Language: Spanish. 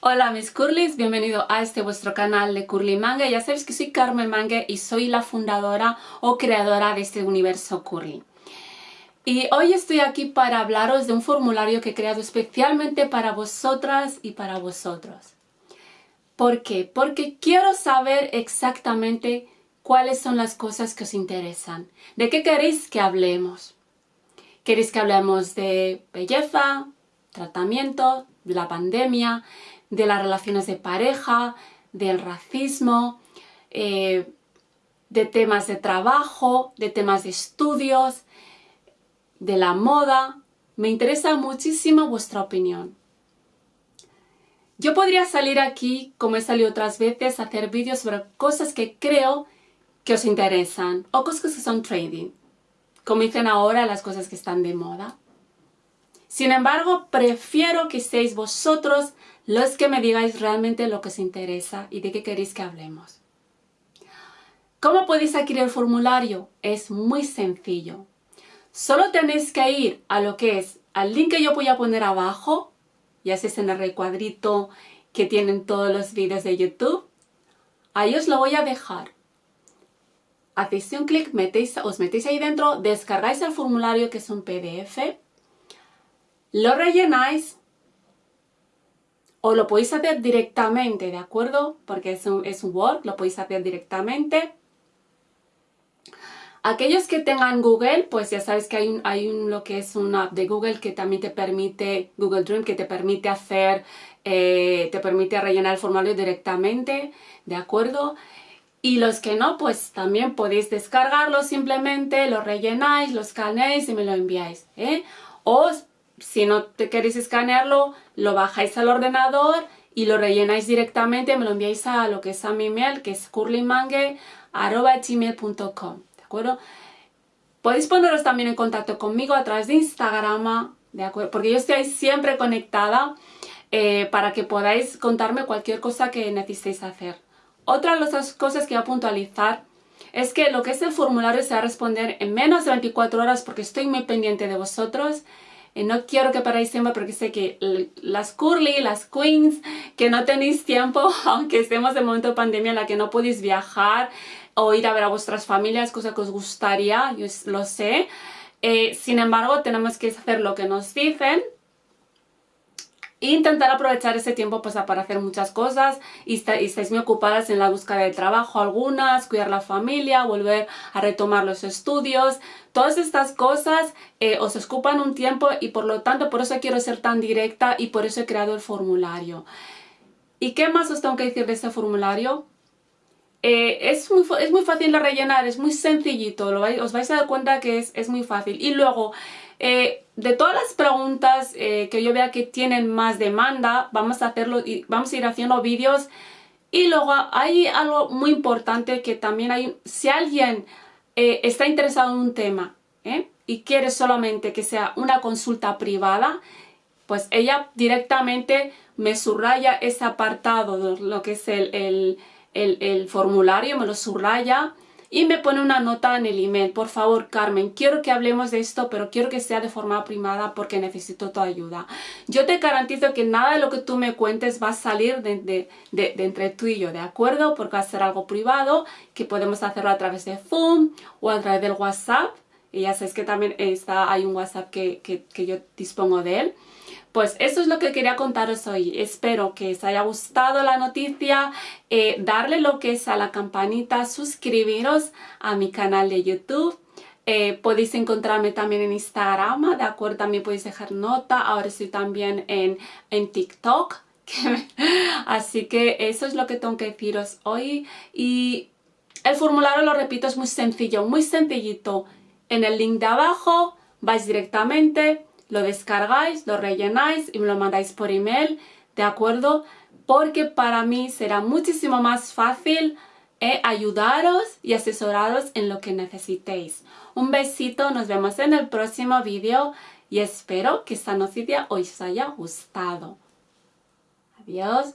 Hola mis curlis, bienvenido a este vuestro canal de Curly Manga. Ya sabéis que soy Carmen Mangue y soy la fundadora o creadora de este universo Curly. Y hoy estoy aquí para hablaros de un formulario que he creado especialmente para vosotras y para vosotros. ¿Por qué? Porque quiero saber exactamente cuáles son las cosas que os interesan. ¿De qué queréis que hablemos? ¿Queréis que hablemos de belleza, tratamiento, la pandemia, de las relaciones de pareja, del racismo, eh, de temas de trabajo, de temas de estudios, de la moda. Me interesa muchísimo vuestra opinión. Yo podría salir aquí, como he salido otras veces, a hacer vídeos sobre cosas que creo que os interesan o cosas que son trading, como dicen ahora las cosas que están de moda. Sin embargo, prefiero que seáis vosotros los que me digáis realmente lo que os interesa y de qué queréis que hablemos. ¿Cómo podéis adquirir el formulario? Es muy sencillo. Solo tenéis que ir a lo que es al link que yo voy a poner abajo, ya es en el recuadrito que tienen todos los vídeos de YouTube. Ahí os lo voy a dejar. Hacéis un clic, os metéis ahí dentro, descargáis el formulario que es un PDF lo rellenáis o lo podéis hacer directamente, ¿de acuerdo? Porque es un, es un Word, lo podéis hacer directamente. Aquellos que tengan Google, pues ya sabes que hay, un, hay un, lo que es una app de Google que también te permite, Google Dream, que te permite hacer, eh, te permite rellenar el formulario directamente, ¿de acuerdo? Y los que no, pues también podéis descargarlo simplemente, lo rellenáis, lo escaneáis y me lo enviáis, ¿eh? O si no te queréis escanearlo, lo bajáis al ordenador y lo rellenáis directamente, me lo enviáis a lo que es a mi email, que es curlymangue.gmail.com, ¿de acuerdo? Podéis poneros también en contacto conmigo a través de Instagram, ¿de acuerdo? Porque yo estoy siempre conectada eh, para que podáis contarme cualquier cosa que necesitéis hacer. Otra de las cosas que voy a puntualizar es que lo que es el formulario se va a responder en menos de 24 horas porque estoy muy pendiente de vosotros no quiero que paráis siempre porque sé que las curly, las queens, que no tenéis tiempo, aunque estemos en momento de pandemia en la que no podéis viajar o ir a ver a vuestras familias, cosa que os gustaría, yo lo sé. Eh, sin embargo, tenemos que hacer lo que nos dicen intentar aprovechar ese tiempo pues, para hacer muchas cosas y, estáis muy ocupadas en la búsqueda de trabajo algunas, cuidar la familia, volver a retomar los estudios. Todas estas cosas eh, os ocupan un tiempo y por lo tanto por eso quiero ser tan directa y por eso he creado el formulario. ¿Y qué más os tengo que decir de este formulario? Eh, es, muy, es muy fácil de rellenar, es muy sencillito, lo os vais a dar cuenta que es, es muy fácil. Y luego, eh, de todas las preguntas eh, que yo vea que tienen más demanda, vamos a hacerlo vamos a ir haciendo vídeos. Y luego hay algo muy importante que también hay, si alguien está interesado en un tema y quiere solamente que sea una consulta privada, pues ella directamente me subraya ese apartado, lo que es el formulario, me lo subraya y me pone una nota en el email, por favor Carmen, quiero que hablemos de esto, pero quiero que sea de forma primada porque necesito tu ayuda. Yo te garantizo que nada de lo que tú me cuentes va a salir de, entre tú y yo, ¿de acuerdo? Porque va a ser algo privado, que podemos hacerlo a través de Zoom o a través del WhatsApp. Y ya sabes que también está, hay un WhatsApp que, que yo dispongo de él. Pues eso es lo que quería contaros hoy. Espero que os haya gustado la noticia. Eh, darle lo que es a la campanita, suscribiros a mi canal de YouTube. Eh, podéis encontrarme también en Instagram, ¿de acuerdo? También podéis dejar nota. Ahora estoy también en, en TikTok. Así que eso es lo que tengo que deciros hoy. Y el formulario, lo repito, es muy sencillo, muy sencillito. En el link de abajo vais directamente lo descargáis, lo rellenáis y me lo mandáis por email, ¿de acuerdo? Porque para mí será muchísimo más fácil eh, ayudaros y asesoraros en lo que necesitéis. Un besito, nos vemos en el próximo vídeo y espero que esta noticia os haya gustado. Adiós.